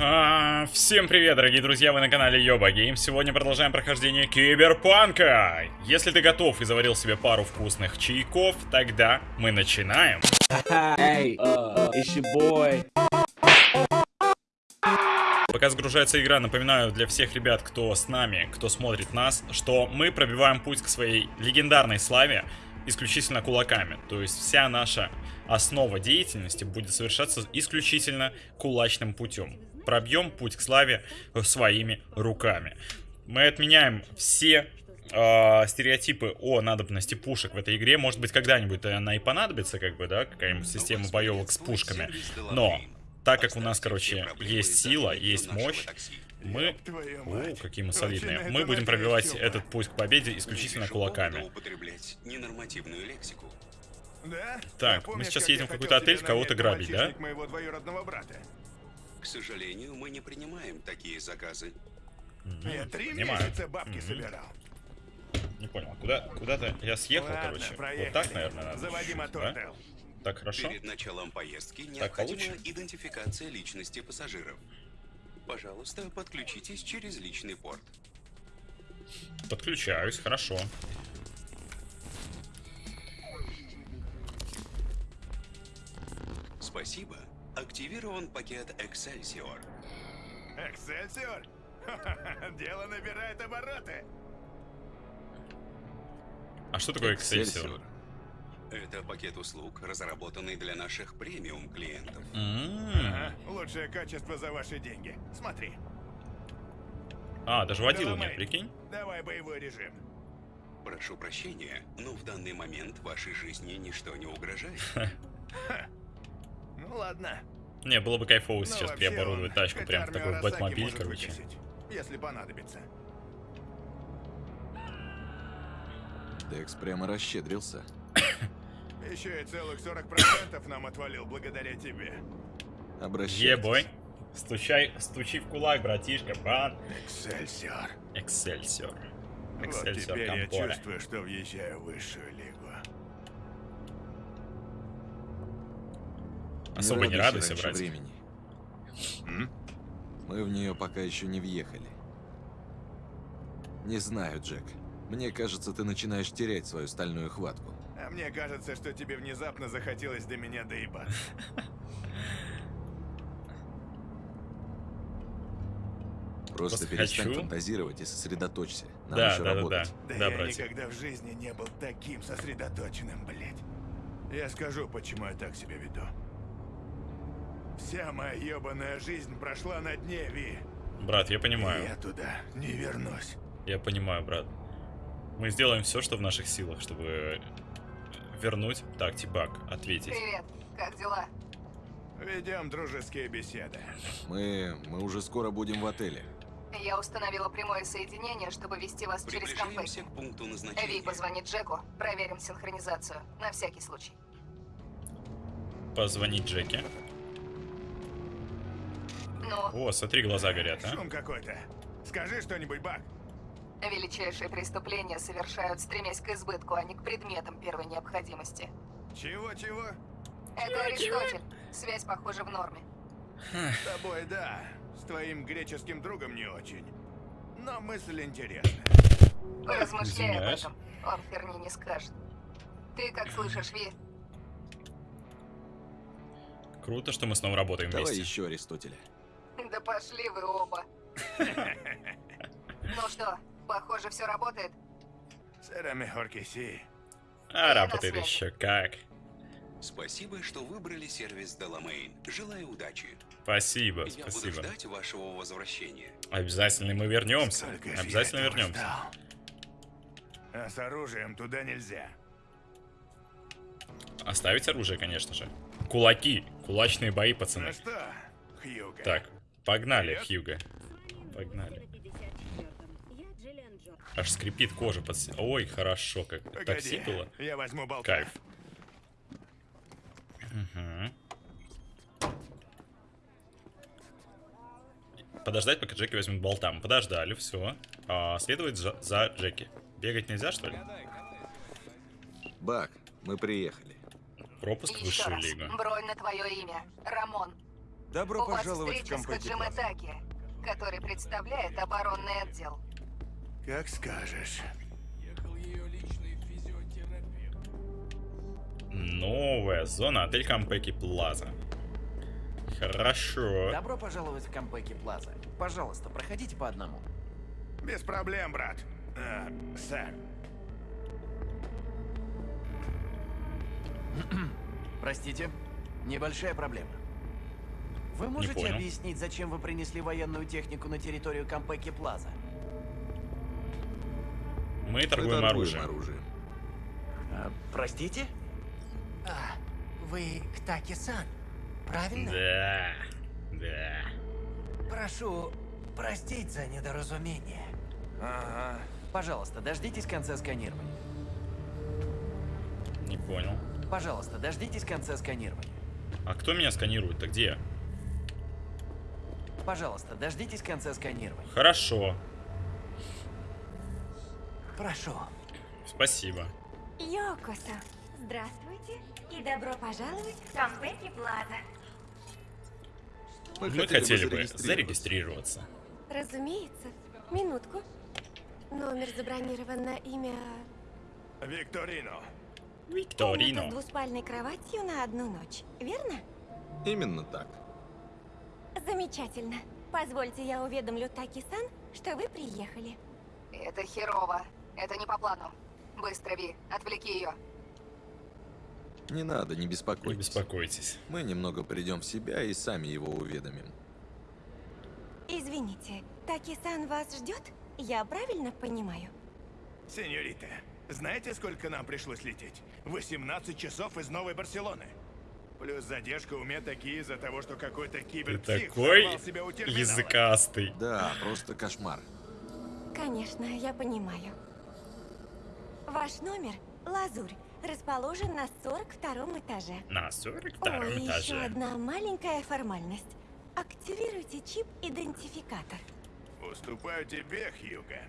А, всем привет, дорогие друзья, вы на канале Йоба Гейм. Сегодня продолжаем прохождение Киберпанка. Если ты готов и заварил себе пару вкусных чайков, тогда мы начинаем. Hey, uh, it's your boy. Пока загружается игра, напоминаю для всех ребят, кто с нами, кто смотрит нас, что мы пробиваем путь к своей легендарной славе исключительно кулаками. То есть вся наша основа деятельности будет совершаться исключительно кулачным путем. Пробьем путь к славе своими руками. Мы отменяем все э, стереотипы о надобности пушек в этой игре. Может быть, когда-нибудь она и понадобится, как бы, да, какая-нибудь система боевок с пушками. Но, так как у нас, короче, есть сила, есть мощь, мы... О, какие мы солидные. Мы будем пробивать этот путь к победе исключительно кулаками. Так, мы сейчас едем в какой-то отель кого-то грабить, да? К сожалению, мы не принимаем такие заказы. Я три Понимаю. месяца бабки Мгм. собирал. Не понял, куда, куда-то я съехал, Ладно, короче. Вот проехали. так, наверное, надо. Заводи мотор, да? Так, хорошо. Перед началом поездки Так необходима получше? идентификация личности пассажиров. Пожалуйста, подключитесь через личный порт. Подключаюсь, хорошо. Спасибо. Активирован пакет Excelsior. Эксельсиор? Дело набирает обороты. А что такое Excelsior? Это пакет услуг, разработанный для наших премиум клиентов. М. Ага, лучшее качество за ваши деньги. Смотри. А, даже водила Доломей, нет, прикинь? Давай боевой режим. Прошу прощения, но в данный момент вашей жизни ничто не угрожает. Ну ладно. Не, было бы кайфово Ну, сейчас вообще, переоборудовать тачку, прям в такой бэтмобиль, короче. выкосить, Если понадобится. Декс прямо расщедрился. Еще и целых 40% нам отвалил благодаря тебе. Обращайтесь. Ебой. Стучай, стучи в кулак, братишка, брат. Эксельсиор. Excelsior. Вот Excelsior теперь я чувствую, что въезжаю в высшую лигу. Особо не радуйся радуйся, раньше братик. времени. М? Мы в нее пока еще не въехали. Не знаю, Джек. Мне кажется, ты начинаешь терять свою стальную хватку. А мне кажется, что тебе внезапно захотелось до меня доебаться. Просто Просто перестань хочу. фантазировать и сосредоточься. Нам Да, еще да, да, работать. да. Да Да, я братик. никогда в жизни не был таким сосредоточенным, блядь. Я скажу, почему я так себя веду. Вся моя ебаная жизнь прошла на дне, Ви. Брат, я И понимаю. я туда не вернусь. Я понимаю, брат. Мы сделаем все, что в наших силах, чтобы вернуть. Так, Тибак, ответить. Привет, как дела? Ведем дружеские беседы. Мы... мы уже скоро будем в отеле. Я установила прямое соединение, чтобы вести вас через компейт. к пункту Ви, назначения. позвони Джеку, проверим синхронизацию, на всякий случай. Позвонить Джеки. Ну, О, смотри, глаза горят, а. Шум какой-то. Скажи что-нибудь, Бак. величайшие преступления совершают, стремясь к избытку, а не к предметам первой необходимости. Чего-чего? Это Аристотель. Связь, похоже, в норме. С тобой, да. С твоим греческим другом не очень. Но мысль интересная. Размышляй об этом. Он херни не скажет. Ты как слышишь, Ви? Круто, что мы снова работаем Давай вместе. еще Аристотеля. Да пошли вы оба. Ну что, похоже, все работает? Que sí. А, работает еще как. Спасибо, что выбрали сервис Доломейн. Желаю удачи. Спасибо, Я буду спасибо. ждать вашего возвращения. Обязательно мы вернемся. Сколько Обязательно вернемся. ждал. А с оружием туда нельзя. Оставить оружие, конечно же. Кулаки. Кулачные бои, Ну пацаны. что, Хьюга? Так, погнали, Вперед. Хьюга. Погнали. Аж скрипит кожа под... Ой, хорошо, как Погоди, такси было. я возьму болта. Кайф. Мгм. Подождать, пока Джеки возьмет болтам. Подождали, все. А, следовать за, за Джеки. Бегать нельзя, что ли? Бак, мы приехали. Пропуск в Еще высшую раз. лигу. Бронь на твое имя. Рамон. Добро У вас пожаловать в встреча с Кампеки Хаджим Плаза. Итаки, который представляет оборонный отдел. Как скажешь. Новая зона, отель Кампеки Плаза. Хорошо. Добро пожаловать в Кампеки Плаза. Пожалуйста, проходите по одному. Без проблем, брат. А, сэр. Простите, небольшая проблема. Вы можете понял. объяснить, зачем вы принесли военную технику на территорию Кампеки Плаза? Мы Мы торгуем оружием. оружием. А, простите? А, вы Ктаки-сан, правильно? Да. Да. Прошу простить за недоразумение. Ага. Пожалуйста, дождитесь конца сканирования. Не понял. Пожалуйста, дождитесь конца сканирования. А кто меня сканирует-то? Где? Пожалуйста, дождитесь конца сканирования. Хорошо. Прошу. Спасибо. Йокоса, здравствуйте и добро пожаловать в Кампеки Плаза. Мы хотели бы зарегистрироваться. Разумеется. Минутку. Номер забронирован на имя... Викторино. Комната Викторино. с двуспальной кроватью на одну ночь, верно? Именно так. Замечательно. Позвольте я уведомлю Таки-сан, что вы приехали. Это херово. Это не по плану. Быстро, Ви, отвлеки ее. Не надо, не Не беспокойтесь. беспокойтесь. Мы немного придем в себя и сами его уведомим. Извините, Таки-сан вас ждет? Я правильно понимаю? Сеньорита, знаете, сколько нам пришлось лететь? 18 часов из Новой Барселоны. Плюс задержка у меня такие из-за того, что какой-то Ты киберпсих такой языкастый. Да, просто кошмар. Конечно, я понимаю. Ваш номер — Лазурь, расположен на 42 этаже. На 42 Ой, еще этаже. одна маленькая формальность. Активируйте чип-идентификатор. Уступаю тебе, Хьюга.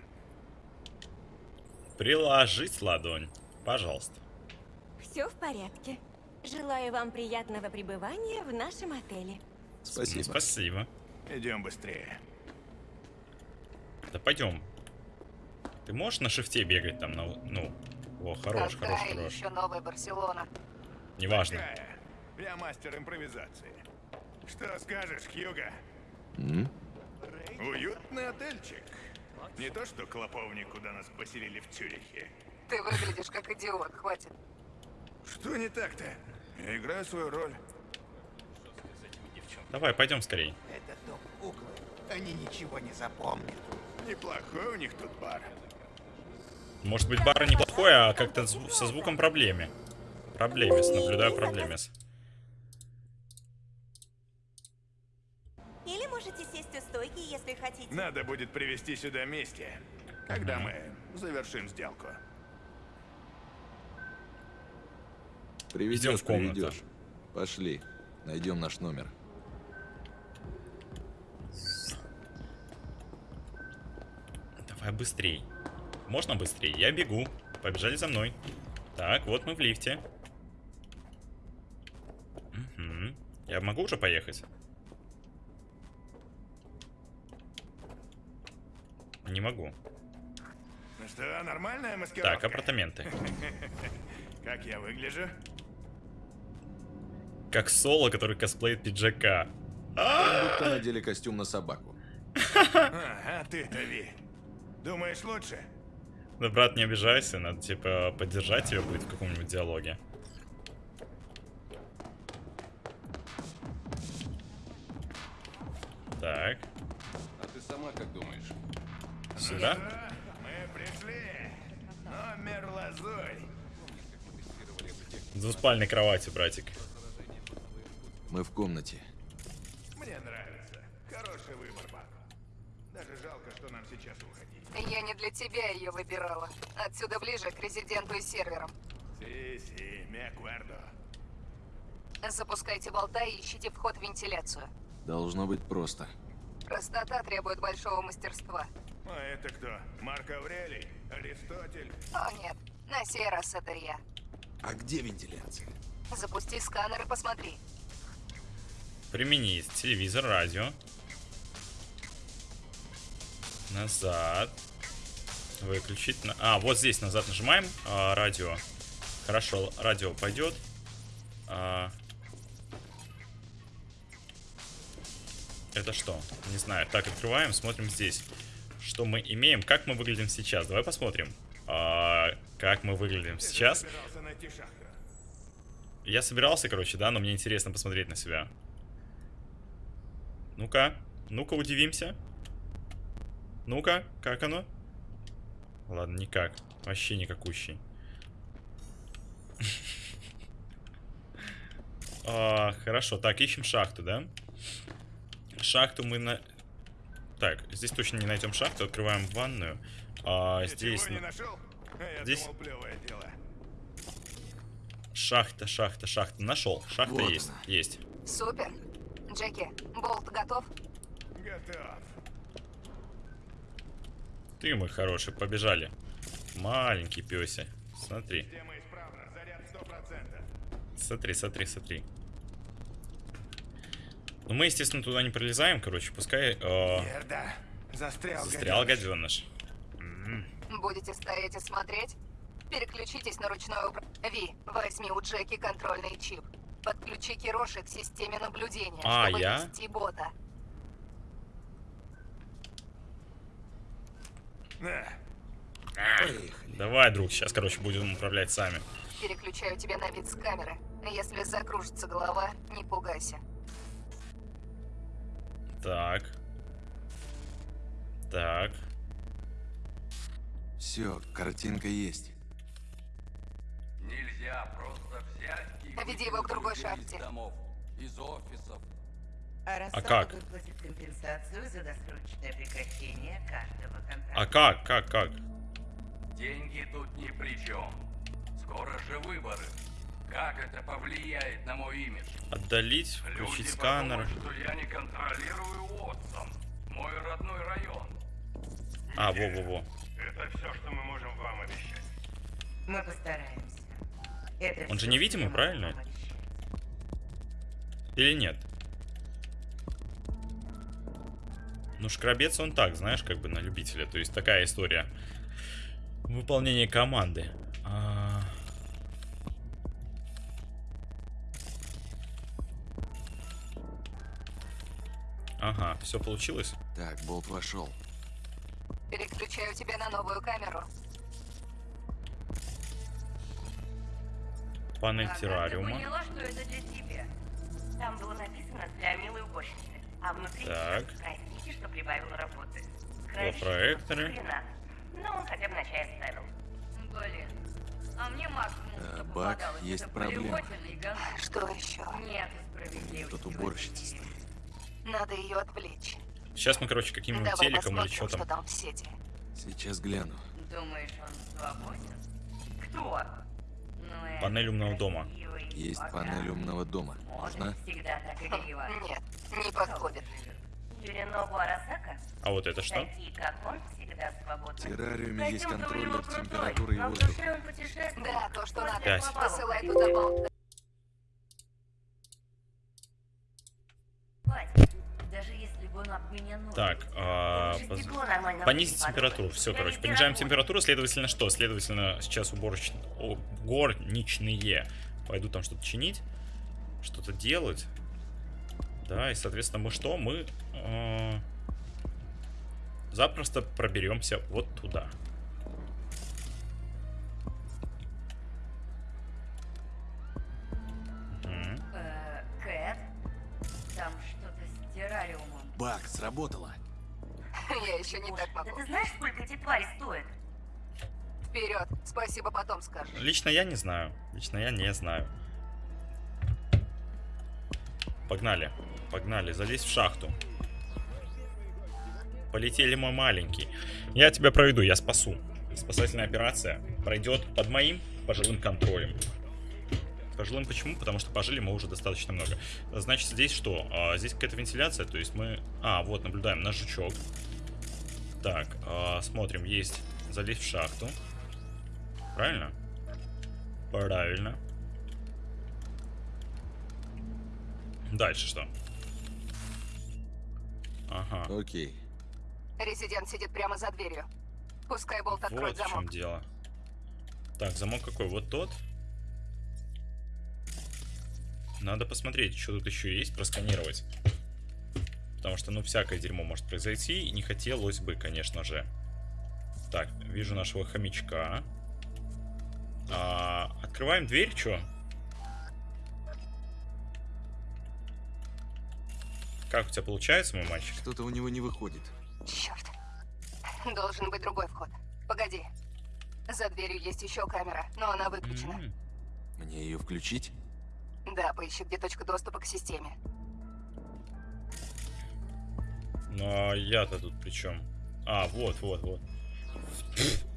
Приложить ладонь. Пожалуйста. Все в порядке. Желаю вам приятного пребывания в нашем отеле. Спасибо. Спасибо. Идем быстрее. Да пойдем. Ты можешь на шифте бегать там, на, ну, о, хорош, Какая хорош, хорош. еще новая Барселона? Неважно. Какая? Я мастер импровизации. Что скажешь, Хьюга? М? Уютный отельчик. Не то что клоповник, куда нас поселили в Цюрихе. Ты выглядишь как идиот, хватит. Что не так-то? Я играю свою роль. Давай, пойдем скорей. Это дом куклы. Они ничего не запомнят. Неплохой у них тут бар. Может быть, бар неплохой, а как-то зву- со звуком проблеме. Проблемес, наблюдаю проблемес. Или можете сесть у стойки, если хотите. Надо будет привезти сюда вместе, когда мы завершим сделку. Приведешь, Идем в комнату. приведешь. Пошли. Найдем наш номер. Давай быстрей. Можно быстрее? Я бегу. Побежали за мной. Так, вот мы в лифте. Мгм. Я могу уже поехать? Не могу. Ну что, нормальная маскировка? Так, апартаменты. Как я выгляжу? Как Соло, который косплеит пиджака. Будто надели костюм на собаку. А, а ты-то, Ви. Думаешь лучше? Да, брат, не обижайся, надо, типа, поддержать тебя будет в каком-нибудь диалоге. Так, А ты сама как думаешь? сюда. Да, мы пришли. Номер лазурь. Двуспальной кровати, братик. Мы в комнате. Мне нравится. Хороший выбор, Бак. Даже жалко, что нам сейчас уходить. Я не для тебя ее выбирала. Отсюда ближе к резиденту и серверам. Си-си, acuerdo. Запускайте болта и ищите вход в вентиляцию. Должно быть просто. Простота требует большого мастерства. А это кто? Марк Аврелий? Аристотель? О нет, на сей раз это я. А где вентиляция? Запусти сканер и посмотри. Применить телевизор, радио. Назад. Выключить. На... А, вот здесь назад нажимаем. А, радио. Хорошо, радио пойдет. А... Это что? Не знаю. Так, открываем, смотрим здесь. Что мы имеем? Как мы выглядим сейчас? Давай посмотрим. А, как мы выглядим сейчас? Я собирался, короче, да, но мне интересно посмотреть на себя. Ну-ка, ну-ка, удивимся. Ну-ка, как оно? Ладно, никак. Вообще никакущий. А, Хорошо, так, ищем шахту, да? Шахту мы на... Так, здесь точно не найдем шахту. Открываем ванную. А, здесь... Ничего не нашел? Я здесь- думал, плевое дело. Шахта, шахта, шахта. Нашел. Шахта Вот есть. она. Есть. Супер. Джеки, болт готов? Готов. Ты мой хороший, побежали. Маленький пёся. Смотри, Тема исправна. Заряд 100%. смотри, смотри, смотри. Ну мы, естественно, туда не пролезаем, короче, пускай э. Застрял, застрял гаденыш. Будете стоять и смотреть? Переключитесь на ручное управление. Ви, возьми у Джеки контрольный чип. Подключи Кироши к системе наблюдения, А, чтобы я? вести бота. Поехали. Давай, друг, сейчас, короче, будем управлять сами. Переключаю тебя на вид с камеры. Если закружится голова, не пугайся. Так. Так. Все, картинка есть. Нельзя просто взять и Веди его к другой шахте. домов, из офисов. А как? выплатит компенсацию за досрочное прекращение каждого контракта. А как, как, как? Деньги тут ни при чем. Скоро же выборы. Как это повлияет на мой имидж? Отдалить, включить Люди сканер. подумают, что я не контролирую Уотсон, мой родной район. А, во-во-во. Это все, что мы можем вам обещать. Мы постараемся. Это Он же невидимый, правильно? Или нет? Ну, шкрабец он так, знаешь, как бы на любителя. То есть такая история. Выполнение команды. А, Ага, все получилось? Так, болт вошел. Переключаю тебя на новую камеру. Панель Ага, террариума. Я поняла, что это для тебя. Там было написано для милой уборщицы. А внутри Так. простите, что прибавил работы. Проектора. Хрена. Но он хотя бы на чай ставил. Блин. А мне максимум, А, Бак, есть проблема. говно. Что еще? Нет справедливости. тут уборщица стоит. Надо ее отвлечь. Сейчас мы, короче, каким-нибудь телеком или что что там. там в сети. Сейчас гляну. Думаешь, он свободен? Кто? Панель умного дома. Есть панель умного дома. Игриво. Нет, не подходит. А вот это что? В террариуме есть контроллер температуры и воздуха. Да, то, что надо. Пять. Посылай туда болт. Хватит. Даже если бы он об меня носит. Так, а, понизить температуру. Все, короче, понижаем температуру, следовательно, что? Следовательно, сейчас уборочные горничные пойдут там что-то чинить, что-то делать. Да, и, соответственно, мы что? Мы э, запросто проберемся вот туда. Бак, сработало. Я еще не так да могу. ты знаешь, сколько эти твари стоят? Вперед. Спасибо, потом скажешь. Лично я не знаю. Лично я не знаю. Погнали. Погнали. Залезь в шахту. Полетели мы маленький. Я тебя проведу, я спасу. Спасательная операция пройдет под моим пожилым контролем. Пожилым почему? Потому что пожили мы уже достаточно много. Значит, здесь что? А, здесь какая-то вентиляция, то есть мы... А, вот, наблюдаем наш жучок. Так, а, смотрим, есть залезть в шахту. Правильно? Правильно. Дальше что? Ага. Окей. Резидент сидит прямо за дверью. Пускай болт откроет Вот в чем замок. дело. Так, замок какой? Вот тот. Надо посмотреть, что тут еще есть, просканировать. Потому что, ну, всякое дерьмо может произойти, и не хотелось бы, конечно же. Так, вижу нашего хомячка. А, открываем дверь, что? Как у тебя получается, мой мальчик? Что-то у него не выходит. Черт. Должен быть другой вход. Погоди. За дверью есть еще камера, но она выключена. М, Мне ее включить? Да, поищи, где точка доступа к системе. Ну, а я-то тут при чем? А, вот, вот, вот.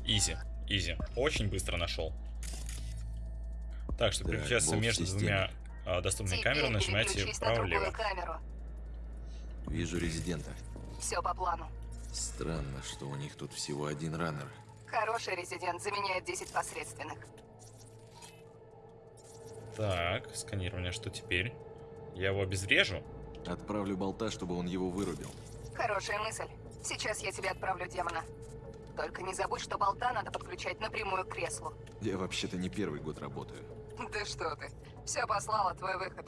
Изи, изи. Очень быстро нашел. Так, чтобы Так, переключаться между системе. двумя а, доступными Теперь камерами, нажимайте переключись на другую вправо-лево. Вижу резидента. Все по плану. Странно, что у них тут всего один раннер. Хороший резидент заменяет 10 посредственных. Так, сканирование, что теперь? Я его обезврежу? Отправлю болта, чтобы он его вырубил. Хорошая мысль. Сейчас я тебе отправлю демона. Только не забудь, что болта надо подключать напрямую к креслу. Я вообще-то не первый год работаю. Да что ты. Все послала, твой выход.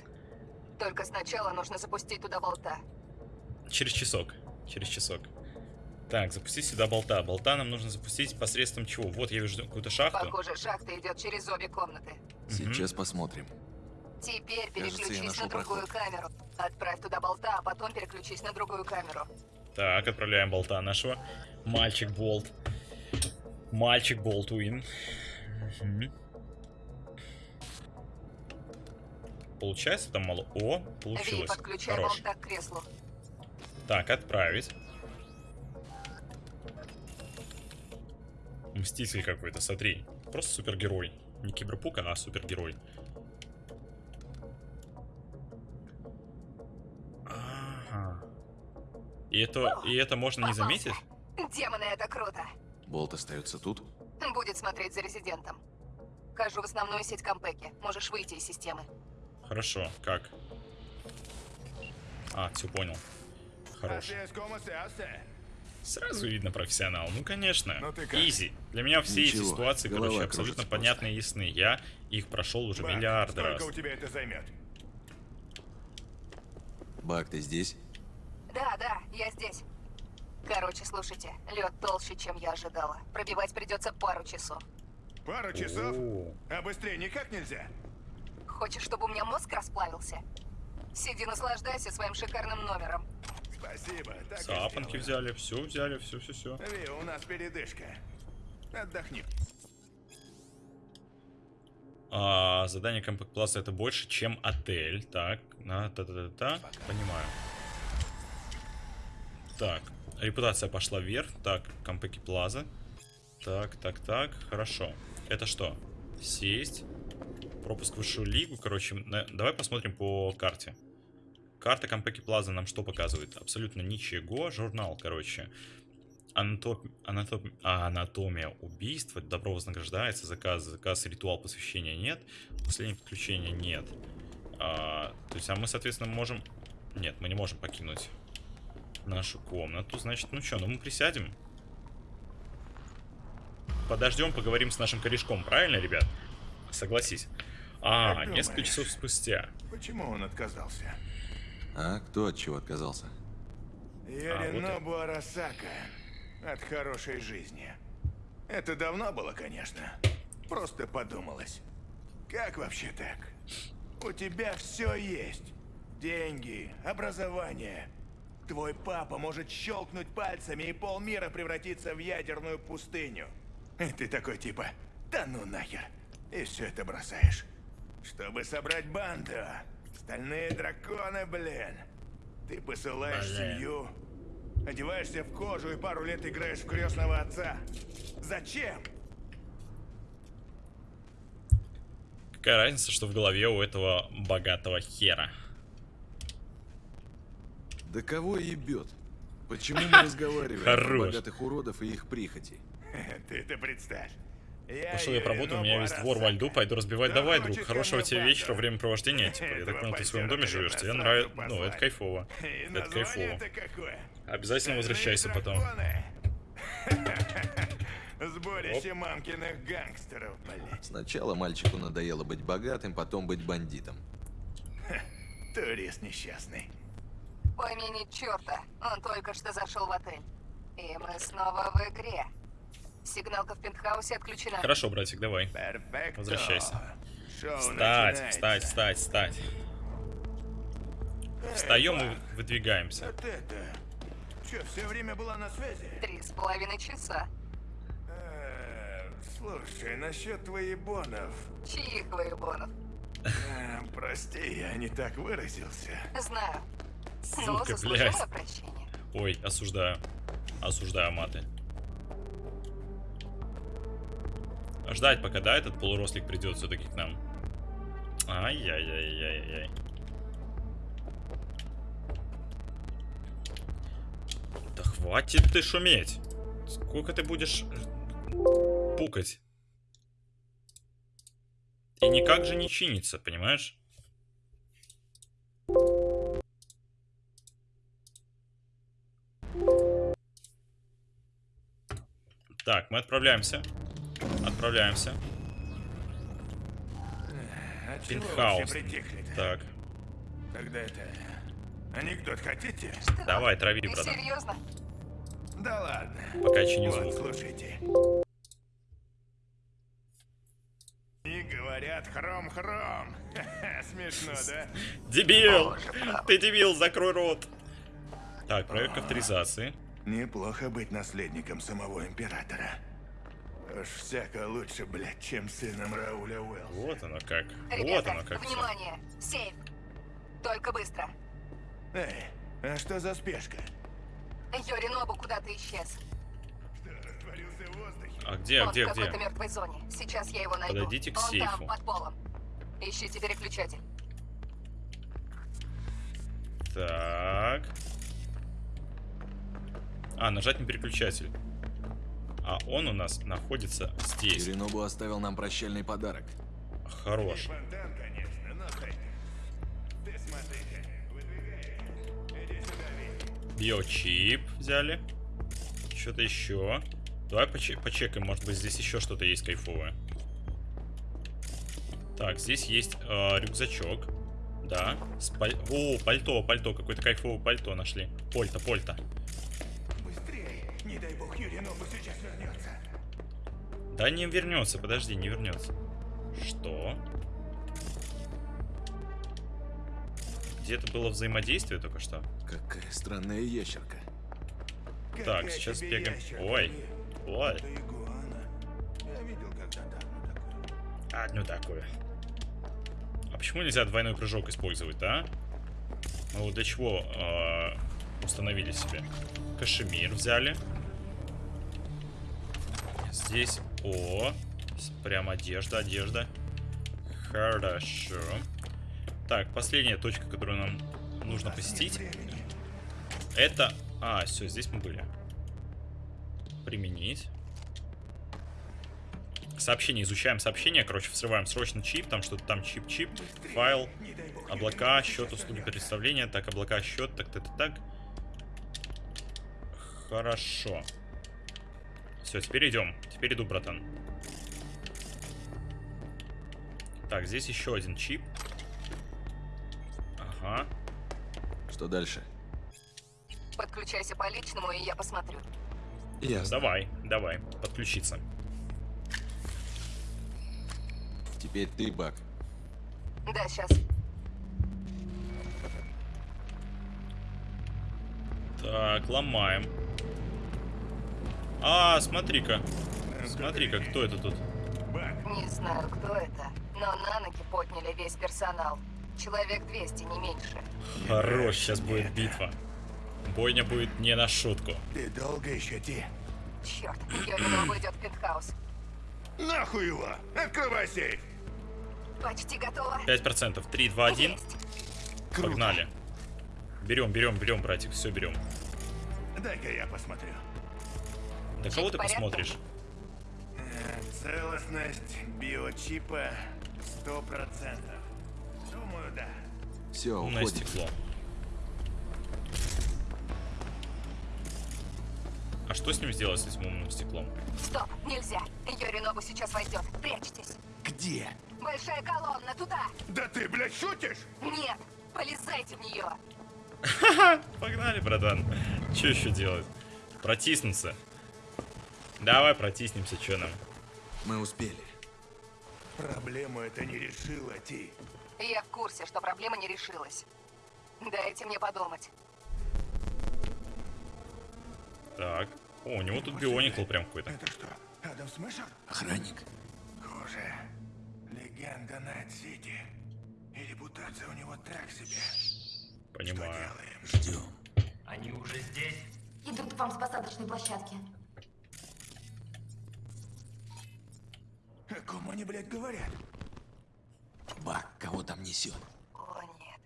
Только сначала нужно запустить туда болта. Через часок. Через часок. Так, запустить сюда болта. Болта нам нужно запустить посредством чего? Вот я вижу какую-то шахту. Похоже, шахта идет через обе комнаты. Сейчас посмотрим. Теперь Кажется, переключись нашел на другую камеру. Отправь туда болта, а потом переключись на другую камеру. Так, отправляем болта нашего. Мальчик Болт. Мальчик Болтуин. Мгм. Получается там мало... О, Ви, получилось. подключай Хорош. болта к креслу. Так, отправить. Мститель какой-то, смотри. Просто супергерой. Не киберпук, а супергерой. Ага. И это, и это можно не заметить? Демоны, это круто. Болт остается тут? Будет смотреть за резидентом. Хожу в основную сеть Кампеки. Можешь выйти из системы. Хорошо, как? А, все понял. Хорош. Сразу видно профессионал. Ну, конечно. Ну? Изи. Для меня все эти Ничего, ситуации, голова короче, абсолютно понятны и ясны. Я их прошел уже Бак, миллиарды раз. Сколько у тебя это займет? Бак, ты здесь? Да, да, я здесь. Короче, слушайте, лед толще, чем я ожидала. Пробивать придется пару часов. Пару часов? О, А быстрее никак нельзя? Хочешь, чтобы у меня мозг расплавился? Сиди, наслаждайся своим шикарным номером. Спасибо. Так и Запонки сделаю. взяли, все взяли, все, все, все. Ви, у нас передышка. Отдохни. А, задание Compact Plus это больше, чем отель. Так, на та та та та Понимаю. Так, репутация пошла вверх. Так, Кампеки Плаза. Так, так, так, хорошо. Это что? Сесть. Пропуск в высшую лигу. Короче, на- давай посмотрим по карте. Карта Кампеки Плаза нам что показывает? Абсолютно ничего. Журнал, короче. Анатом- анатом- а, анатомия убийства. Добро вознаграждается. Заказ, заказ, ритуал посвящения нет. Последнее подключение нет. А, то есть, а мы, соответственно, можем... Нет, мы не можем покинуть нашу комнату. Значит, ну что, ну мы присядем. Подождем, поговорим с нашим корешком, правильно, ребят? Согласись. А, Как несколько думаешь? часов спустя. Почему он отказался? А кто от чего отказался? А, вот Яринобу Арасака. От хорошей жизни. Это давно было, конечно. Просто подумалось. Как вообще так? У тебя все есть. Деньги, образование. Твой папа может щелкнуть пальцами, и полмира превратиться в ядерную пустыню. И ты такой типа, да ну нахер. И все это бросаешь. Чтобы собрать банду. Стальные драконы, блин. Ты посылаешь Блин. семью, одеваешься в кожу и пару лет играешь в крестного отца. Зачем? Какая разница, что в голове у этого богатого хера? Да кого ебет? Почему мы разговариваем Хорош. богатых уродов и их прихоти? Ты это представь. Пошел я поработаю, у меня весь двор во льду, пойду разбивать. Давай, друг, хорошего тебе вечера, времяпровождения. Типа, я так понял, ты в своем доме живешь, тебе нравится. Ну, это кайфово. Это кайфово. Обязательно возвращайся потом. Сборище мамкиных гангстеров, блядь. Сначала мальчику надоело быть богатым, потом быть бандитом. Турист несчастный. Помяни черта, он только что зашел в отель. И мы снова в игре. Сигналка в пентхаусе отключена. Хорошо, братик, давай. Возвращайся. Шоу Встать, встать, встать, встать. Встаем и выдвигаемся. Вот это. Че, все время была на связи? Три с половиной часа. Э, Слушай, насчет твоих бонов. Чьих воебонов? Э, Прости, я не так выразился. Знаю. Сука, блядь. Ой, осуждаю. Осуждаю маты. Ждать, пока, да, этот полурослик придет все-таки к нам. Ай-яй-яй-яй-яй. Да хватит ты шуметь. Сколько ты будешь пукать? И никак же не чинится, понимаешь? Так, мы отправляемся. Отправляемся. А чего вы Пентхаус. Так, Тогда это... Анекдот хотите? давай, трави, Ты братан. серьезно? Да ладно. Пока чини Вот, звук. слушайте. И говорят хром-хром. Смешно, да? Дебил! Ты дебил, закрой рот. Так, проверка авторизации. Неплохо быть наследником самого императора. Уж всяко лучше, блядь, чем сыном Рауля Уэллса. Вот оно как. Вот Ребята, оно как. внимание! Сейф! Только быстро. Эй, а что за спешка? Йоринобу куда-то исчез. Что, растворился в воздухе? А где, а Он где, в где? мертвой зоне. Сейчас я его найду. Подойдите к Он сейфу. там, под полом. Ищите переключатель. Так. А, нажать на переключатель. А он у нас находится здесь. Иринобу оставил нам прощальный подарок. Хорош. Биочип взяли. Что-то еще. Давай поче- почекаем, может быть здесь еще что-то есть кайфовое. Так, здесь есть э, рюкзачок. Да. С паль- О, пальто, пальто. Какое-то кайфовое пальто нашли. Польта, польта. Не дай бог Юринобу сейчас вернется. Да не вернется, подожди, не вернется. Что? Где-то было взаимодействие только что. Какая странная ящерка. Так, Какая сейчас тебе бегаем. Ой, ой. Это игуана. Я видел когда-то одну такую. Одну такую. А почему нельзя двойной прыжок использовать, да? Мы вот для чего э, установили себе? Кашемир взяли. Здесь, о, прям одежда, одежда. Хорошо. Так, последняя точка, которую нам нужно посетить. Это... А, все, здесь мы были. Применить. Сообщение, изучаем сообщение. Короче, взрываем срочно чип. Там что-то там чип-чип. Файл. Облака, счет, услуги представления. Так, облака, счет. Так, так, так, так. Хорошо. Все, теперь идем. Теперь иду, братан. Так, здесь еще один чип. Ага. Что дальше? Подключайся по личному, и я посмотрю. Ясно. Давай, давай, подключиться. Теперь ты, Бак. Да, сейчас. Так, ломаем. А, смотри-ка. Смотри-ка, кто это тут? Не знаю, кто это, но на ноги подняли весь персонал. Человек 200, не меньше. Хорош, сейчас будет битва. Бойня будет не на шутку. Ты долго еще ти? Черт, Йоринобу идет в пентхаус. Нахуй его! Открывай сейф! Почти готово. 5%. 3, 2, 1. Есть. Погнали. Берем, берем, берем, братик. Все берем. Дай-ка я посмотрю. Да кого ты порядке? посмотришь? Э, Целостность биочипа 100%. Думаю, да. Все, Умное уходим. стекло. А что с ним сделать, с этим умным стеклом? Стоп, нельзя. Йоринобу сейчас войдет. Прячьтесь. Где? Большая колонна, туда. Да ты, блядь, шутишь? Нет, полезайте в нее. Погнали, братан. Что еще делать? Протиснуться. Давай протиснемся, что нам? Мы успели. Проблему это не решила, Ти. Я в курсе, что проблема не решилась. Дайте мне подумать. Так. О, у него тут бионикл прям какой-то. Это что, Адам Смешер? Охранник. Хуже. Легенда Найт-Сити. И репутация у него так себе. Понимаю. Ждем. Они уже здесь? Идут к вам с посадочной площадки. О ком они, блядь, говорят? Бак, кого там несет? О, нет.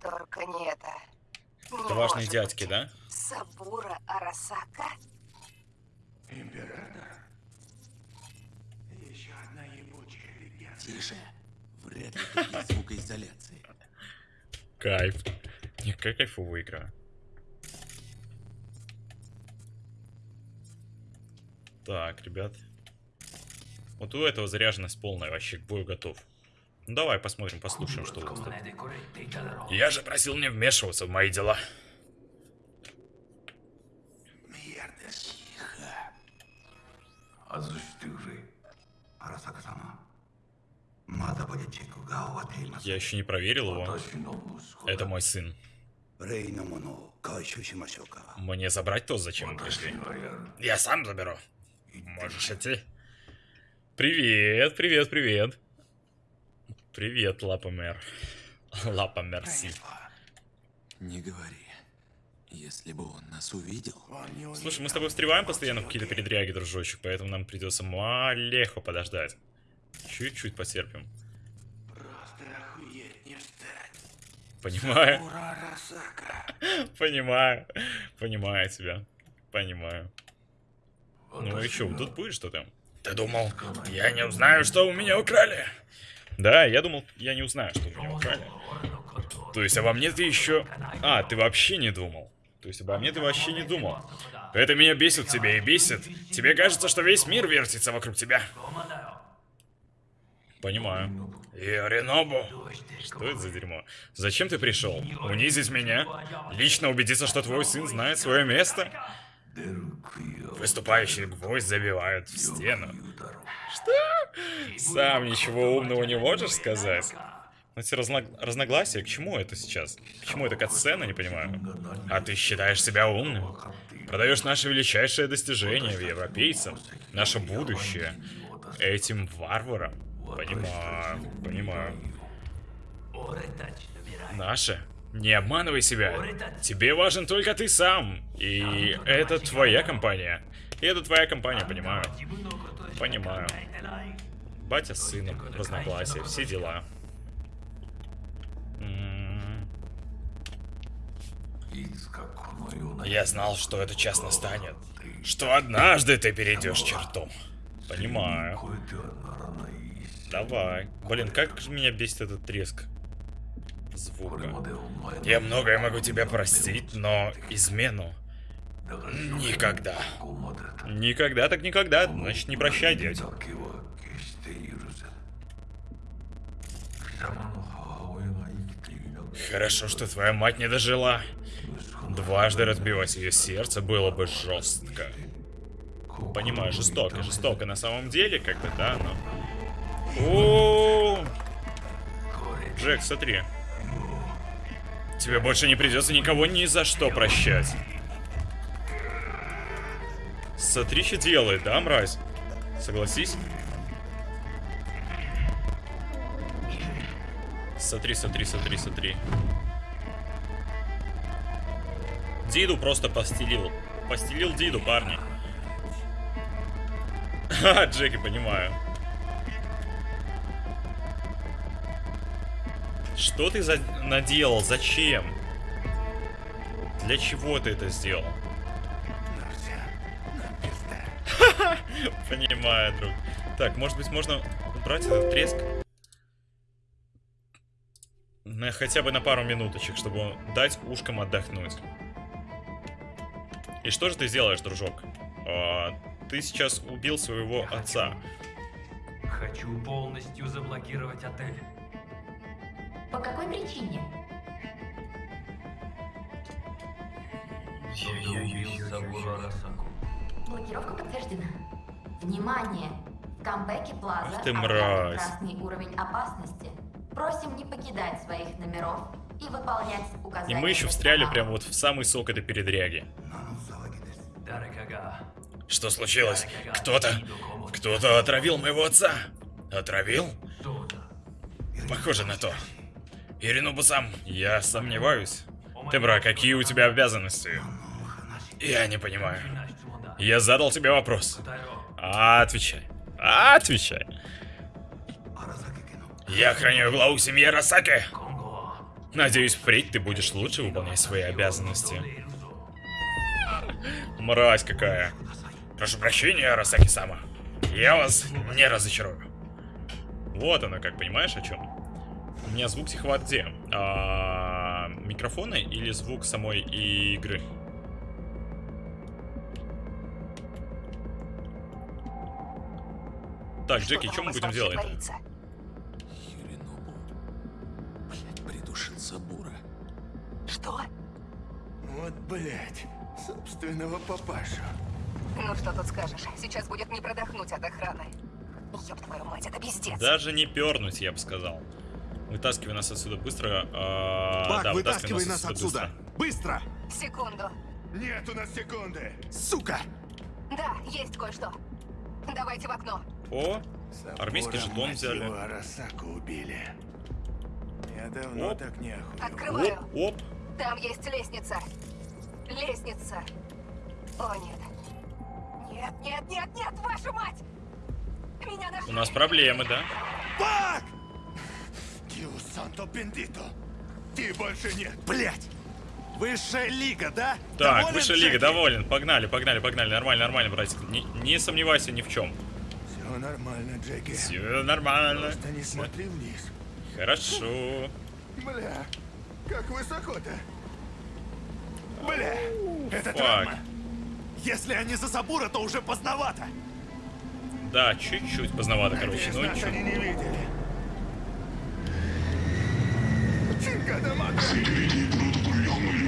Только не это. Это важные дядьки, быть. да? Сабура Арасака? Император? Еще одна ебучая легенда. Тише. Вряд ли тут есть звукоизоляции. Кайф. Не, какая кайфовая игра. Так, ребят. Вот у этого заряженность полная, вообще к бою готов. Ну давай посмотрим, послушаем, что у вас тут. Я же просил не вмешиваться в мои дела. Я еще не проверил его. Это мой сын. Мне забрать то, зачем мы пришли? Я сам заберу. Можешь идти. Привет, привет, привет. Привет, Лапомер. Лапомерси. Не говори. Если бы он нас увидел... Слушай, мы с тобой встреваем постоянно в какие-то передряги, дружочек, поэтому нам придется маленько подождать. Чуть-чуть потерпим. Понимаю, понимаю, понимаю тебя, понимаю. Ну и что, тут будет что-то? Ты думал, я не узнаю, что у меня украли? Да, я думал, я не узнаю, что у меня украли. То есть обо мне ты еще... А, ты вообще не думал. То есть обо мне ты вообще не думал. Это меня бесит в тебе и бесит. Тебе кажется, что весь мир вертится вокруг тебя. Понимаю. Йоринобу. Что это за дерьмо? Зачем ты пришел? Унизить меня? Лично убедиться, что твой сын знает свое место? Выступающий гвоздь забивают в стену. Что? Сам ничего умного не можешь сказать? Эти разно... разногласия, к чему это сейчас? К чему это катсцена, не понимаю? А ты считаешь себя умным? Продаешь наше величайшее достижение в европейцам, наше будущее, этим варварам? Понимаю, понимаю. Наше? Не обманывай себя. Тебе важен только ты сам. И это твоя компания. И это твоя компания, понимаю. Понимаю. Батя с сыном, разногласия, все дела. Я знал, что этот час настанет. Что однажды ты перейдешь черту. Понимаю. Давай. Блин, как меня бесит этот треск звука. Я многое могу тебя простить, но измену никогда. Никогда так никогда. Значит, не прощай, дядя. Хорошо, что твоя мать не дожила. Дважды разбивать ее сердце было бы жестко. Понимаю, жестоко, жестоко на самом деле, как бы, да, но... О, Джек, смотри. Тебе больше не придется никого ни за что прощать. Смотри, что делает, да, мразь? Согласись? Смотри, смотри, смотри, смотри. Диду просто постелил. Постелил Диду, парни. Ха, Джеки, понимаю. Что ты за... наделал? Зачем? Для чего ты это сделал? Ну. Понимаю, друг. Так, может быть, можно убрать этот треск? На, хотя бы на пару минуточек, чтобы дать ушкам отдохнуть. И что же ты сделаешь, дружок? А, ты сейчас убил своего отца. Хочу полностью заблокировать отель. По какой причине? Я убил Арасаку. Блокировка подтверждена. Внимание! В камбэке Плаза Ах ты мразь. красный уровень опасности. Просим не покидать своих номеров и выполнять И указания. мы еще встряли прямо вот в самый сок этой передряги. Что случилось? Кто-то... Кто-то отравил моего отца. Отравил? Похоже на то. Иринобу-сам, я сомневаюсь. Тембра, какие у тебя обязанности? Я не понимаю. Я задал тебе вопрос. Отвечай. Отвечай. Я охраняю главу семьи Арасаки. Надеюсь, впредь ты будешь лучше выполнять свои обязанности. Мразь какая. Прошу прощения, Арасаки-сама. Я вас не разочарую. Вот она, как понимаешь, о чем? У меня звук тихого где? А, микрофоны или звук самой игры? Так, Джеки, Что что мы будем делать? творится? Юринобу. Блядь, придушил Сабура. Что? Вот, блядь, собственного папашу. Ну что тут скажешь? Сейчас будет не продохнуть от охраны. Ёб твою мать, это пиздец. Даже не пернуть, я бы сказал. Вытаскивай нас отсюда быстро. а, Бак, да, вытаскивай нас отсюда! Быстро! Секунду. Нет у нас секунды. Сука! Да, есть кое-что. Давайте в окно. О, армейский жетон взяли. Арасаку убили. Я давно Оп. так не охуел. Открываю. Оп, оп. Там есть лестница. Лестница. О, нет. Нет, нет, нет, нет, вашу мать! Меня нашли. У нас проблемы, да? Бак! Дио Санто Бендито. Ты больше нет. Блять! Высшая лига, да? Так, Доволен, высшая лига, Джеки? доволен. Погнали, погнали, погнали. Нормально, нормально, братик. Не, не сомневайся ни в чем. Все нормально, Джеки. Все нормально. Просто не смотри вниз. Хорошо. Бля, как высоко-то. Бля, это Фак. травма. Если они за Сабура, то уже поздновато. Да, чуть-чуть поздновато, короче. Надеюсь, Ну ничего. они не видели.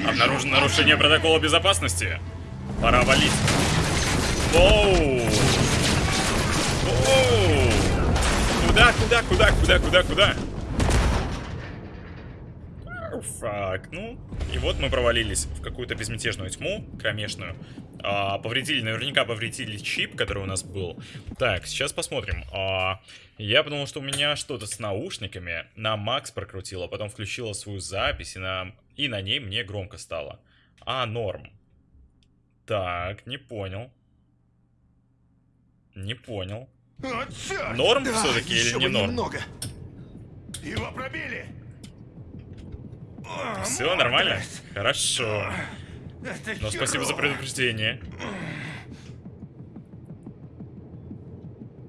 Обнаружено нарушение протокола безопасности. Пора валить. Воу! Воу! Куда, куда, куда, куда, куда, куда? Фак, ну. И вот мы провалились в какую-то безмятежную тьму, кромешную. А, повредили, наверняка повредили чип, который у нас был. Так, сейчас посмотрим. А, я подумал, что у меня что-то с наушниками. На Макс прокрутила, потом включила свою запись, и на, и на ней мне громко стало. А, норм. Так, не понял. Не понял. О! Норм Да, все-таки или не норм? немного. Его пробили! О, Все нормально? молодец. Хорошо. Это Но спасибо за предупреждение.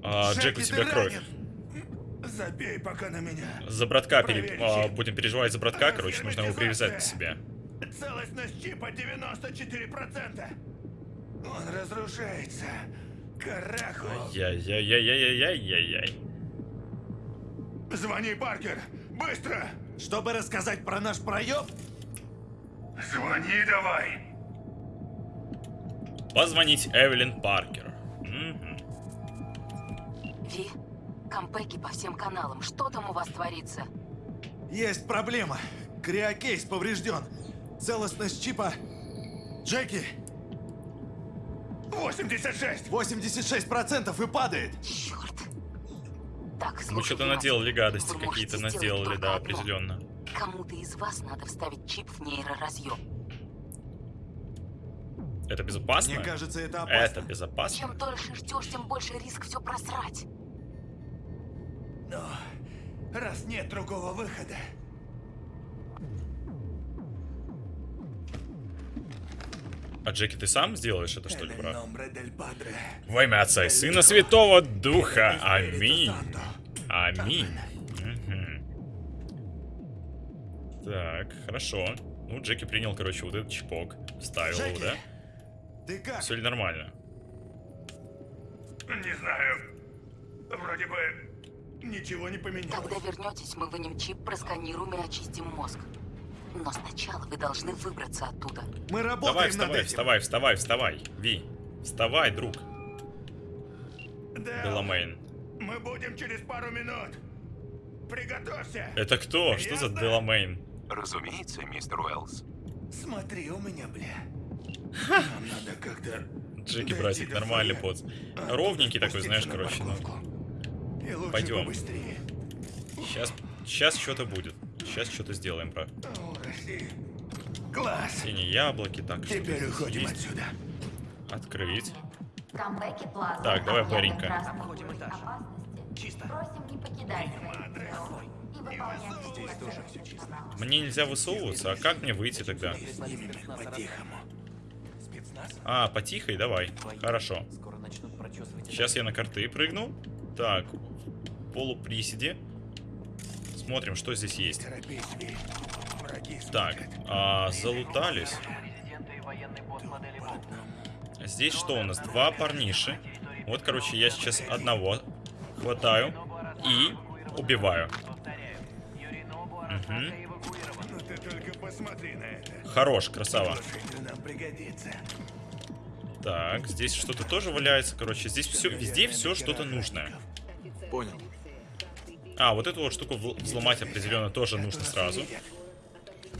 А, Джек, у тебя кровь. Забей пока на меня. За братка пере- а, будем переживать за братка, короче, нужно его привязать к себе. Целостность чипа 94%. Он разрушается. Carajo. Яй-яй-яй-яй-яй-яй-яй. Звони, Паркер. Быстро. Чтобы рассказать про наш проеб, Звони давай. Позвонить Эвелин Паркер. Ви, Конпеки по всем каналам. Что там у вас творится? есть проблема. Криокейс поврежден. Целостность чипа... Джеки, 86. 86% и падает. Черт. Так, Мы слушайте что-то наделали гадости какие-то, наделали, да, одно. определенно. Кому-то из вас надо вставить чип в нейроразъем. Это безопасно? Мне кажется, это опасно. Это безопасно? Чем дольше ждешь, тем больше риск все просрать. Но раз нет другого выхода, А Джеки, ты сам сделаешь это, что ли, брат? Во имя Отца и Сына Святого Духа. Аминь. Аминь. Так, хорошо. Ну, Джеки принял, короче, вот этот чипок. Вставил его, да? Ты как? Все ли нормально? Не знаю. Вроде бы ничего не поменялось. Когда вернетесь, мы вынем чип, просканируем и очистим мозг. Но сначала вы должны выбраться оттуда. Мы работаем Давай, над вставай, этим. вставай, вставай, вставай. Ви, вставай, друг. Дэл, Деламейн. мы будем через пару минут. Приготовься. Это кто? Что за Ясно? Деламейн? Разумеется, мистер Уэллс. Смотри у меня, бля. Нам надо как-то... Джеки, братик, нормальный поц. А Ровненький такой, знаешь, короче, ну. Пойдем. Побыстрее. Сейчас, сейчас что-то будет. Сейчас что-то сделаем, про. Класс. Синие яблоки, так. Теперь уходим есть. отсюда. Открыть. Так, давай, паренька. Чисто. Мне нельзя высовываться, а как мне выйти тогда? А, потихой, давай. Хорошо. Сейчас я на карты прыгну. Так, полуприседе. Смотрим, что здесь есть. Так, а, залутались. Здесь что у нас? Два парниши. Вот, короче, я сейчас одного хватаю и убиваю. Хорош, красава. Так, здесь что-то тоже валяется, короче. Здесь все, везде все что-то нужное. Понял. А, вот эту вот штуку взломать определенно тоже нужно сразу.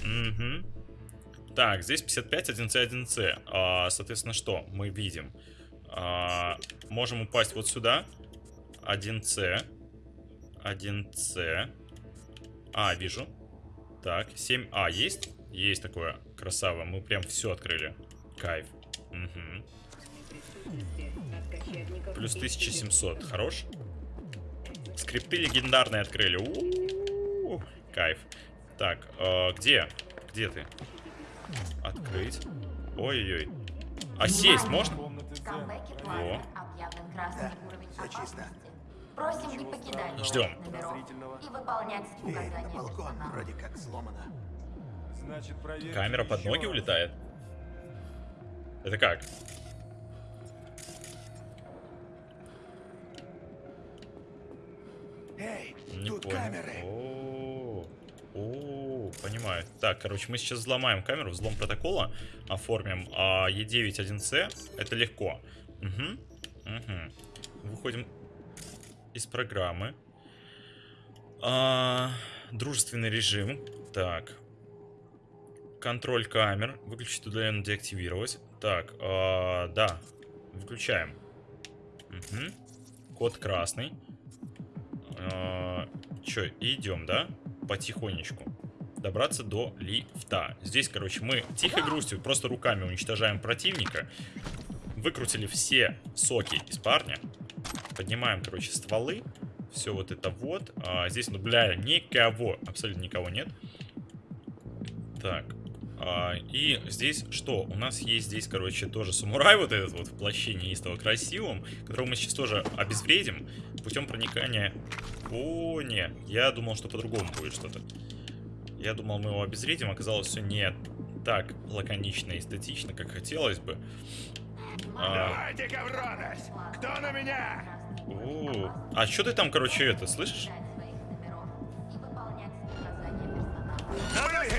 Угу. Так, здесь 55, 1C, 1C. А, соответственно, что мы видим? А, можем упасть вот сюда. 1C. 1C. А, вижу. Так, 7А есть? Есть такое. Красава. Мы прям все открыли. Кайф. Мгм. Плюс 1700. Хорош? Скрипты легендарные открыли. У-у-у. Кайф. Так, э, где? Где ты? Открыть. Ой-ой-ой. А сесть можно? Во. Просим не покидать Ждем. и выполнять указания Балкон персонала. вроде как сломано. Камера под ноги улетает? Это как? Эй, Не тут понял. камеры. О, о, понимаю. Так, короче, мы сейчас взломаем камеру, взлом протокола, оформим а, E9.1C. Это легко. Угу. Угу. Выходим из программы. А, дружественный режим. Так. Контроль камер. Выключить удаленно деактивировать. Так, а, да. Выключаем. Угу. Код красный. А, Чё, идем, да? Потихонечку. Добраться до лифта. Здесь, короче, мы тихой грустью просто руками уничтожаем противника. Выкрутили все соки из парня. Поднимаем, короче, стволы. Все вот это вот. А, здесь, ну, бля, никого. Абсолютно никого нет. Так. А, и здесь что? У нас есть здесь, короче, тоже самурай вот этот вот в плаще неистово красивом, которого мы сейчас тоже обезвредим путем проникания... О, нет. Я думал, что по-другому будет что-то. Я думал, мы его обезвредим, оказалось все не так лаконично и эстетично, как хотелось бы. А, Давайте, Гавронос! Кто на меня? о, а что ты там, короче, это, слышишь?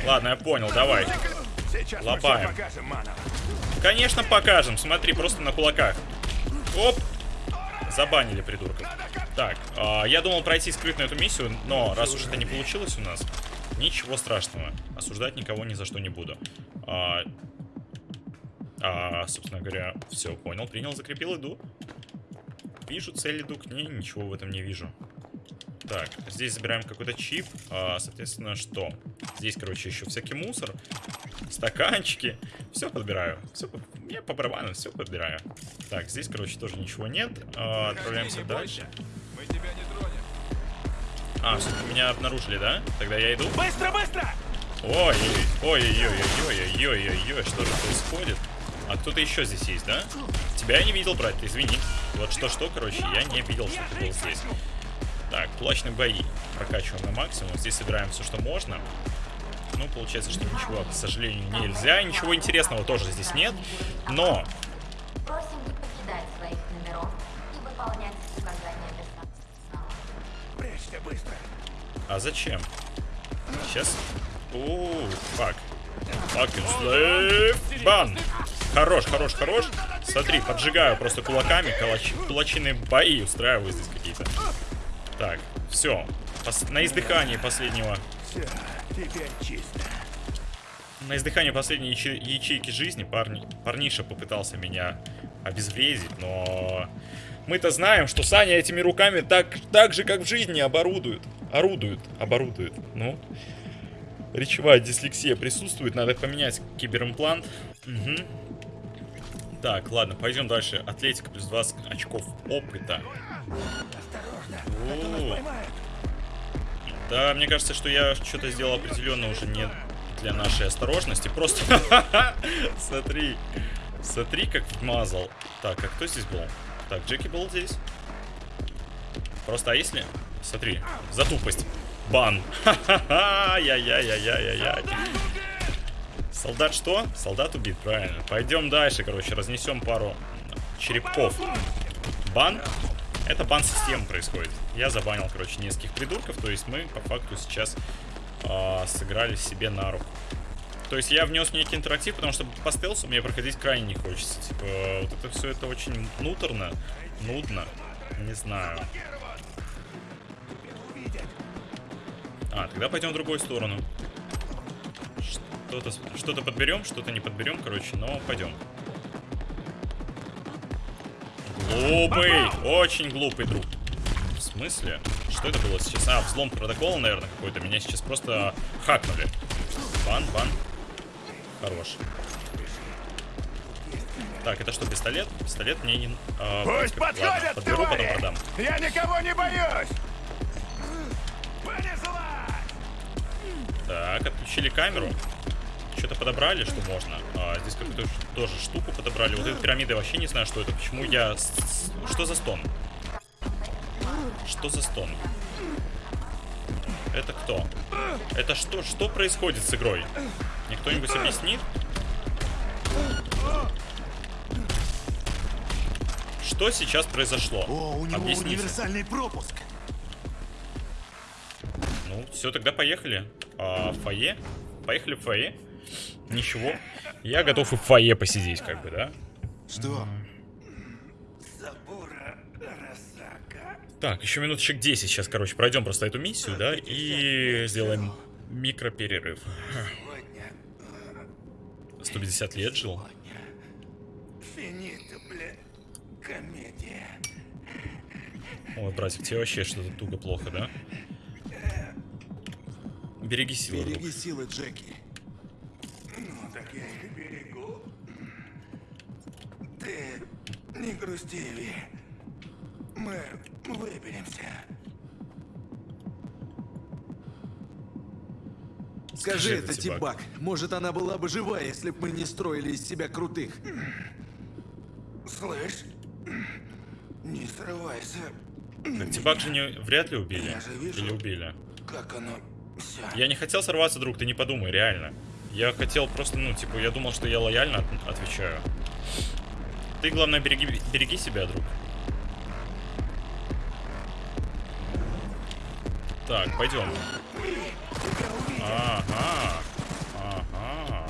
Ладно, я понял, давай. Манов. Конечно, покажем. Смотри, просто на кулаках. Оп! Забанили придурков. Так, а, я думал пройти скрытно эту миссию, но раз уж это не получилось у нас, ничего страшного. Осуждать никого ни за что не буду. А, а, собственно говоря, все, понял, принял, закрепил, иду. Вижу цель, иду к ней, ничего в этом не вижу. Так, здесь забираем какой-то чип. А, соответственно, что? Здесь, короче, еще всякий мусор. Стаканчики. Все подбираю. Все, я по барабану все подбираю. Так, здесь, короче, тоже ничего нет. А, отправляемся дальше. Мы тебя не тронем. А, все, меня обнаружили, да? Тогда я иду. Быстро, быстро! Ой, ой, ой, ой, ой, ой, ой, ой, ой, что же происходит? А кто-то еще здесь есть, да? Тебя я не видел, брат, извини. Вот что-что, короче, я не видел, что ты был здесь. Так, кулачные бои. Прокачиваем на максимум. Здесь собираем все, что можно. Ну, получается, что ничего, к сожалению, нельзя. Ничего интересного тоже здесь нет. Но... Просим не покидать своих номеров и выполнять указания персонала. Прячься быстро. А зачем? Сейчас. Оу, фак. Slave. Бан. Хорош, хорош, хорош. Смотри, поджигаю просто кулаками. Кулач... Кулачиные бои устраиваю здесь какие-то. Так, все. Пос... На издыхании последнего. Все, теперь чисто. На издыхании последней яче... ячейки жизни парни... парниша попытался меня обезвредить, но... Мы-то знаем, что Саня этими руками так, так же, как в жизни, оборудует. Орудует, оборудует. Ну, речевая дислексия присутствует, надо поменять киберимплант. Угу. Так, ладно, пойдем дальше. Атлетика плюс 20 очков опыта. О. Да, мне кажется, что я что-то сделал определенно уже не для нашей осторожности. Просто смотри, смотри, как вмазал. Так, а кто здесь был? Так, Джеки был здесь. Просто, а если... Смотри, за тупость. Бан. Ха-ха-ха, яй-яй-яй-яй-яй. Солдат что? Солдат убит, правильно. Пойдем дальше, короче, разнесем пару черепков. Бан. Это бан системы происходит. Я забанил, короче, нескольких придурков. То есть мы, по факту, сейчас э, сыграли себе на руку. То есть я внес некий интерактив, потому что по стелсу мне проходить крайне не хочется. Типа, вот это все это очень нуторно, нудно. Не знаю. А, тогда пойдем в другую сторону. Что-то что подберем, что-то не подберем, короче, но пойдем. Глупый! Очень глупый друг. В смысле? Что это было сейчас? А, взлом протокола, наверное, какой-то. Меня сейчас просто хакнули. Бан, бан. Хорош. Так, это что, пистолет? Пистолет мне не... А, Пусть подходят, ладно, подберу, потом продам. Я никого не боюсь! Так, отключили камеру. Что-то подобрали, что можно. Здесь какую-то тоже штуку подобрали. Вот эта пирамида вообще не знаю, что это. Почему я... Что за стон? Что за стон? Это кто? Это что? Что происходит с игрой? Мне кто-нибудь объяснит? Что сейчас произошло? О, у него Объясните. универсальный пропуск. Ну, все, тогда поехали. А, фойе? Поехали в фойе? Ничего. Я готов и в фойе посидеть, как бы, да? Что? Так, еще минуточек 10 сейчас, короче, пройдем просто эту миссию, да, и сделаем микроперерыв. 150 лет жил. Ой, братик, тебе вообще что-то туго плохо, да? Береги силы. Береги силы, Джеки. Не грусти, Ви. Мы выберемся. Скажи это, Тибак. Может, она была бы жива, если бы мы не строили из себя крутых. Слышь, не срывайся. Так Тибак же не, вряд ли убили. Я же вижу. Или убили. Как оно все. Я не хотел сорваться, друг, ты не подумай, реально. Я хотел просто, ну, типа, я думал, что я лояльно от- отвечаю. Ты, главное, береги, береги себя, друг. Так, пойдем. Ага. Ага.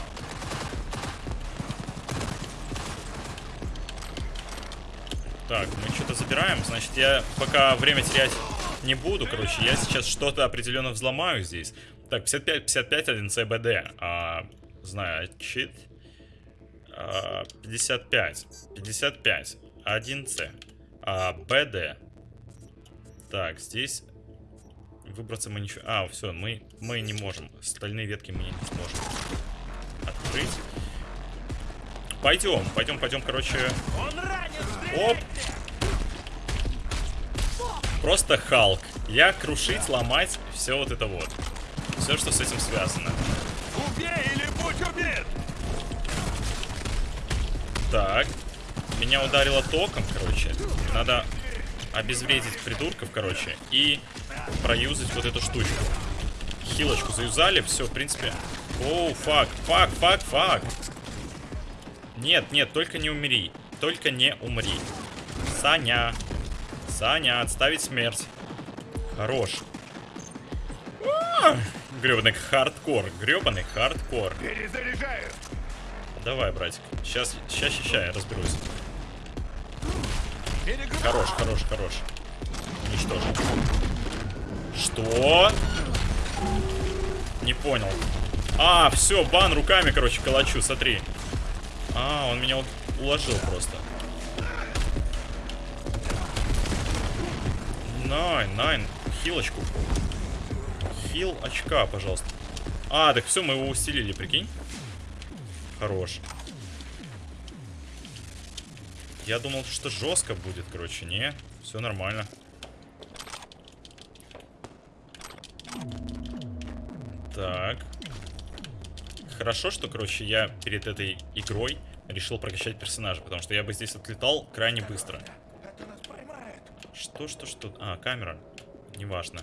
Так, мы что-то забираем. Значит, я пока время терять не буду, короче. Я сейчас что-то определенно взломаю здесь. Так, 55, 55, 1 CBD. А, значит... а, 55. 55. 1C. А, BD. Так, здесь... Выбраться мы ничего... А, все, мы, мы не можем. Стальные ветки мы не сможем открыть. Пойдем, пойдем, пойдем, короче. Оп. Просто Халк. Я крушить, ломать, все вот это вот. Все, что с этим связано. Убей или будь убит! Так. Меня ударило током, короче. Надо обезвредить придурков, короче, и проюзать вот эту штучку. Хилочку заюзали, все, в принципе. Oh, fuck, fuck, fuck, fuck. Нет, нет, только не умри. Только не умри. Саня. Саня, отставить смерть. Хорош. Гребаный хардкор, гребаный хардкор. Перезаряжаю. Давай, братик. Сейчас, сейчас, сейчас, я разберусь. Хорош, хорош, хорош. Уничтожен. Что? Не понял. А, все, бан руками, короче, калачу, смотри. А, он меня уложил просто. Найн, найн, хилочку. Хил очка, пожалуйста. А, так все, мы его усилили, прикинь. Хорош. Я думал, что жестко будет, короче. Не, все нормально. Так. Хорошо, что, короче, я перед этой игрой решил прокачать персонажа, потому что я бы здесь отлетал крайне быстро. Что, что, что? А, камера. Неважно.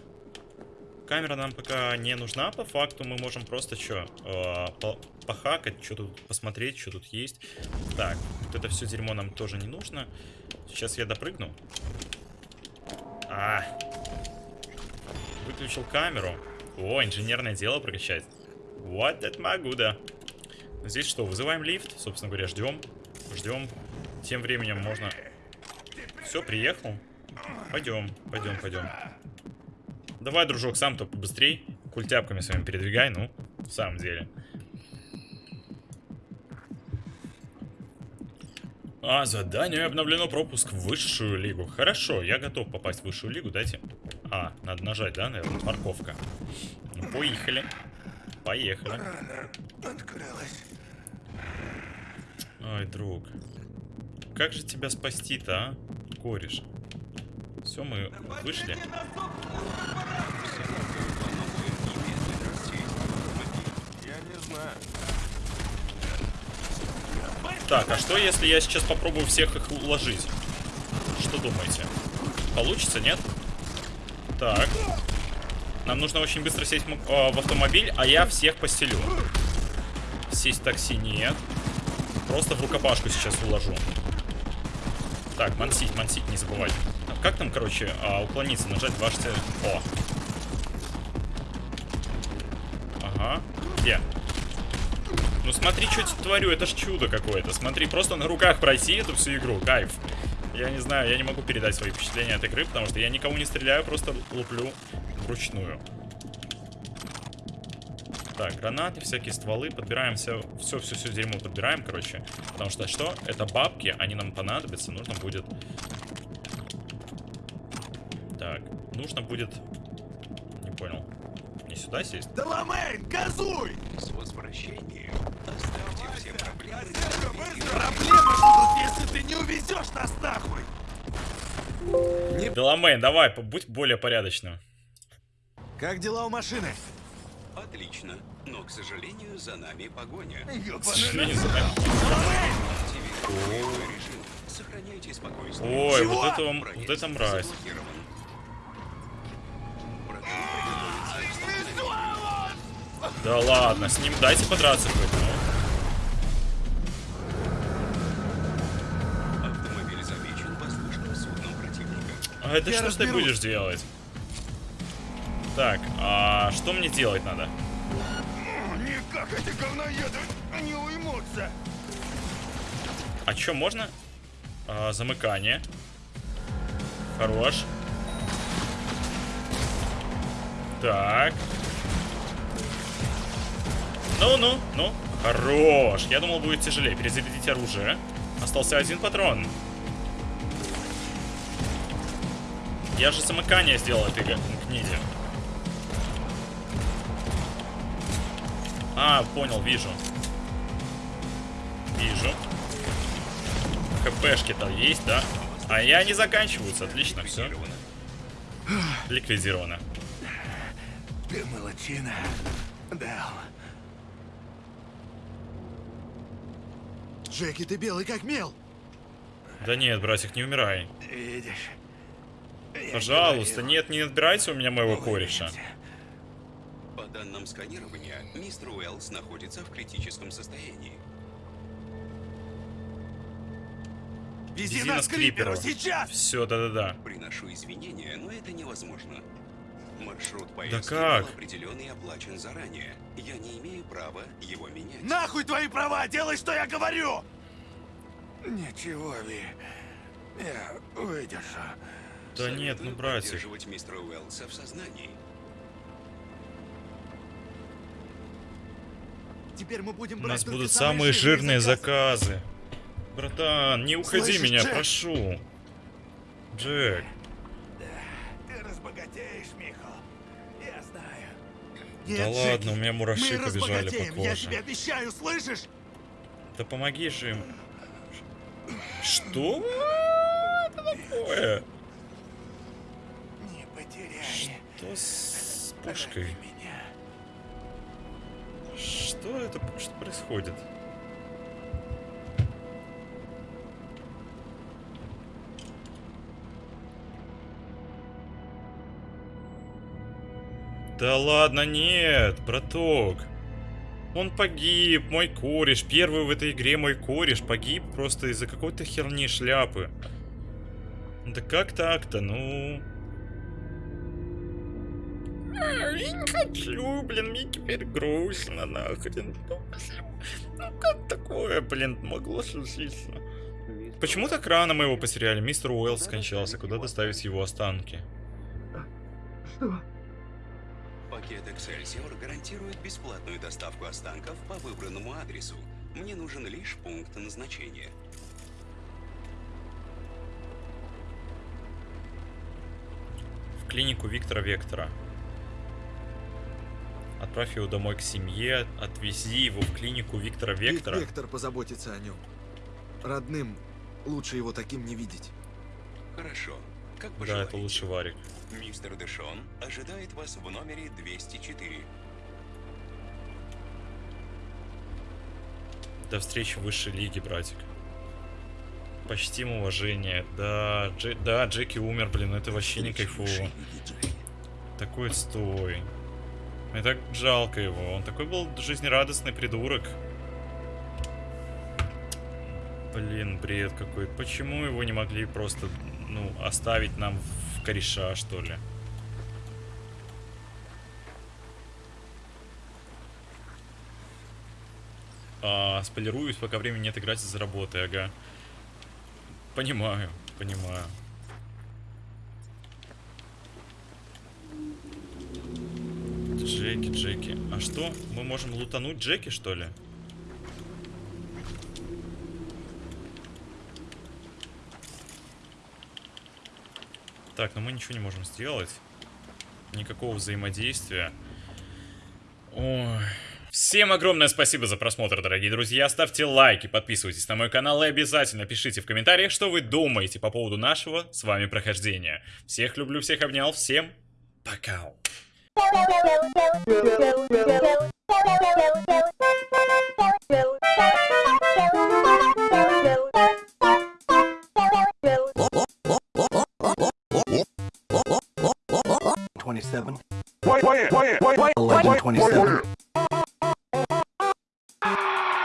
Камера нам пока не нужна, по факту. Мы можем просто что, э, по похакать, что тут посмотреть, что тут есть. Так, вот это все дерьмо нам тоже не нужно. Сейчас я допрыгну. А. Выключил камеру. О, инженерное дело прокачать. Вот это могу, да. Здесь что, вызываем лифт? Собственно говоря, ждем. Ждем. Тем временем можно... Все, приехал. Пойдем, пойдем, пойдем. Давай, дружок, сам-то побыстрей. Культяпками своими передвигай, ну, в самом деле. А, задание обновлено пропуск в высшую лигу. Хорошо, я готов попасть в высшую лигу, дайте. А, надо нажать, да, наверное, парковка. Ну, поехали. Поехали. Ой, друг. Как же тебя спасти-то, а? Кореш. Все, мы вышли. Так, а что если я сейчас попробую всех их уложить? Что думаете? Получится, нет? Так. Нам нужно очень быстро сесть в, в автомобиль, а я всех постелю. Сесть в такси нет. Просто в рукопашку сейчас уложу. Так, мансить, мансить не забывать. Как там, короче, а, уклониться? Нажать дважды. О. Ага. Где? Ну смотри, что творю, это ж чудо какое-то. Смотри, просто на руках пройти эту всю игру, кайф. Я не знаю, я не могу передать свои впечатления от игры, потому что я никого не стреляю, просто луплю вручную. Так, гранаты, всякие стволы, подбираем все, все, все, все дерьмо подбираем, короче. Потому что что? Это бабки, они нам понадобятся, нужно будет... нужно будет... Не понял. Не сюда сесть? Деламейн, газуй! С возвращением оставьте все проблемы. Проблема будут, если ты не увезешь нас нахуй! Деламейн, давай, будь более порядочным. Как дела у машины? Отлично. Но, к сожалению, за нами погоня. К сожалению, за нами. Активируйте боевой режим. Сохраняйте спокойствие. Ой, Чего? вот это, вот это мразь. Да ладно, с ним дайте подраться хоть, ну. Автомобиль замечен воздушным судном противника. А это Я что ж ты разберусь. будешь делать? Так, а что мне делать надо? Никак эти говноеды не уймутся. А что, можно? А, замыкание. Хорош. Так. Ну-ну, ну. Хорош. Я думал, будет тяжелее. Перезарядить оружие. Остался один патрон. Я же замыкание сделал этой книге. А, понял, вижу. Вижу. ХПшки-то есть, да? А я не заканчиваются. Отлично, все. Ликвидировано. Ты молодчина. Дал. Джеки, ты белый как мел. Да нет, братик, не умирай. Видишь? Пожалуйста, нет, не отбирайте у меня моего кореша. По данным сканирования, мистер Уэллс находится в критическом состоянии. Вези, Вези нас нас к к Криперу, Криперу. сейчас! Все, да-да-да. Приношу извинения, но это невозможно. Маршрут Да поездки как? был определен и оплачен заранее. Я не имею права его менять. Нахуй твои права, делай, что я говорю! Ничего, Ви. Я выдержу. Да нет, ну, Советую братик. поддерживать мистера Уэллса в сознании. Теперь мы будем У нас будут самые самые жирные заказы. заказы. Братан, не уходи Слышишь, меня, Джек? прошу. Джек, Нет, да Джеки, ладно, у меня мураши мы побежали по я коже. тебе обещаю, слышишь? Да помоги же им. Что это такое? Не потеряй. Что с пушкой? Что это? Что происходит? Да ладно, нет, браток. Он погиб, мой кореш. Первый в этой игре мой кореш погиб просто из-за какой-то херни шляпы. Да как так-то, ну... А, Я не хочу, блин, мне теперь грустно, нахрен. Ну, как такое, блин, могло случиться? Почему так рано мы его потеряли? Мистер Уэллс скончался, куда доставить его останки? Пакет Excelsior гарантирует бесплатную доставку останков по выбранному адресу. Мне нужен лишь пункт назначения. В клинику Виктора Вектора. Отправь его домой к семье, отвези его в клинику Виктора Вик Вектора. Вектор позаботится о нем. Родным лучше его таким не видеть. Хорошо. Как Да, это лучше Варик. Мистер Дэшон ожидает вас в номере 204. До встречи в высшей лиге, братик. Почтим уважение. Да, Дже- да, Джеки умер, блин, это вообще не кайфово. Такой отстой. Мне так жалко его. Он такой был жизнерадостный придурок. Блин, бред какой-то. Почему его не могли просто, ну, оставить нам в кореша, что ли? А, спойлеруюсь, пока времени нет играть из-за работы, ага. Понимаю, понимаю. Джеки, Джеки. А что? Мы можем лутануть Джеки, что ли? Так, но мы ничего не можем сделать. Никакого взаимодействия. Ой... Всем огромное спасибо за просмотр, дорогие друзья. Ставьте лайки, подписывайтесь на мой канал и обязательно пишите в комментариях, что вы думаете по поводу нашего с вами прохождения. Всех люблю, всех обнял, всем пока. Thank. 1127. 1127.